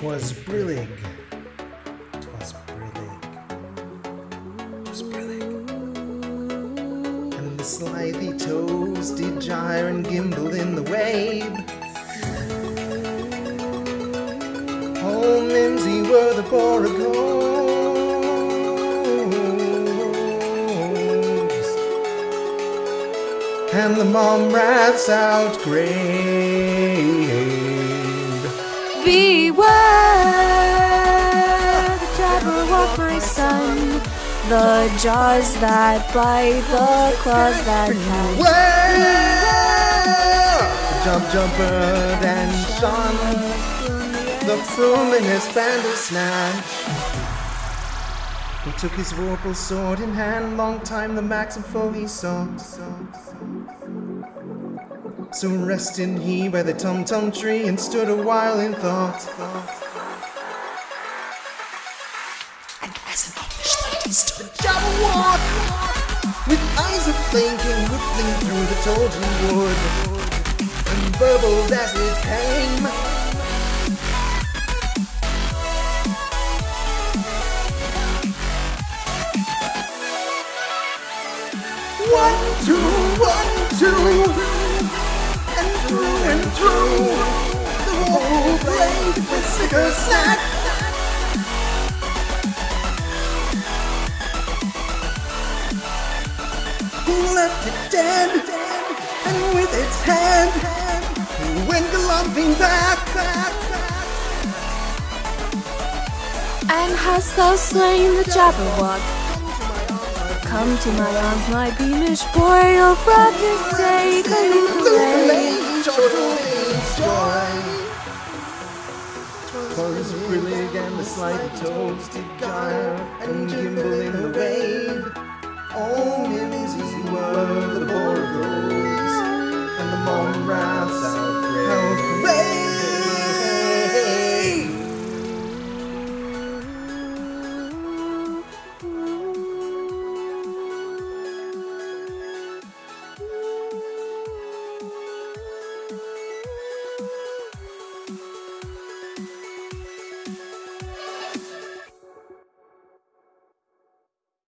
'Twas brillig. 'Twas brillig. 'Twas brillig. And the slithy toves did gyre and gimble in the wabe. Oh, mimsy were the borogoves. And the mome raths outgrabe. Beware Son. The jaws that bite, the claws that catch. Whoa! Jubjub, bird and Sean. The frumious bandersnatch. He took his vorpal sword in hand, long time the manxome foe he sought. So rested he by the tum tum tree and stood a while in thought. As an English Jabberwock, with eyes of thinking rippling through the tulgey wood, and as it came. One, two, one, two, and through and through. The whole blade with snicker-snack. Left it dead, and with its hand went galumphing back, back, back. And hast thou slain the Jabberwock? Come to my arms, my beamish boy, of rapid day, Illuminate Chortle's joy. Twas brillig and the slight toves did gyre and give